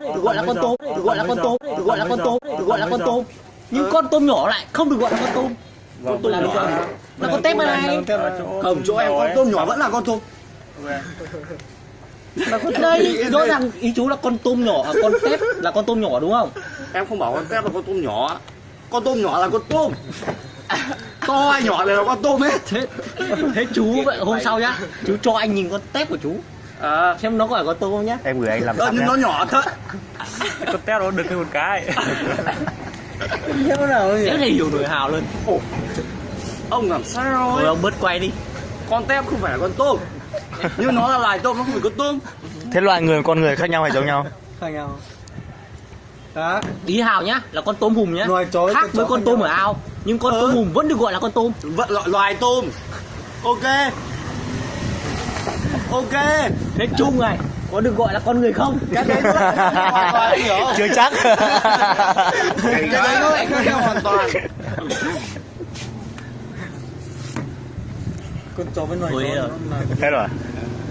được gọi là con tôm được gọi là con tôm được gọi là con tôm được gọi là con tôm nhưng con tôm nhỏ lại không được gọi là con tôm con tôm là được gọi là con tép mà này Không, chỗ em con tôm nhỏ vẫn là con tôm đây rõ ràng ý chú là con tôm nhỏ à, con tép là con tôm nhỏ đúng không Em không bảo con tép là con tôm nhỏ Con tôm nhỏ là con tôm To hay nhỏ đều là con tôm hết thế thế chú vậy hôm sau nhá chú cho anh nhìn con tép của chú À, xem nó có phải con tôm không nhá. Em gửi anh làm sẵn nhưng nó nhỏ thật. Con tép nó được thêm một cái. Thế nào thế thì hiểu nổi hào luôn. Ông làm sao rồi ông bớt quay đi. Con tép không phải là con tôm. Nhưng nó là loài tôm, nó không phải con tôm. Thế loài người con người khác nhau hay giống nhau? Khác nhau. Đó ý hào nhá là con tôm hùm nhá. Loài chó với khác con với con tôm nhau. ở ao nhưng con Ừ. tôm hùm vẫn được gọi là con tôm. Vận loài, loài tôm. Ok Ok. Thế chung này có được gọi là con người không? Cái đấy nó lại hoàn toàn, hiểu chưa chắc. Cái đấy nó lại khác nhau hoàn toàn. Con chó với loài Ôi, ờ. nó là thế rồi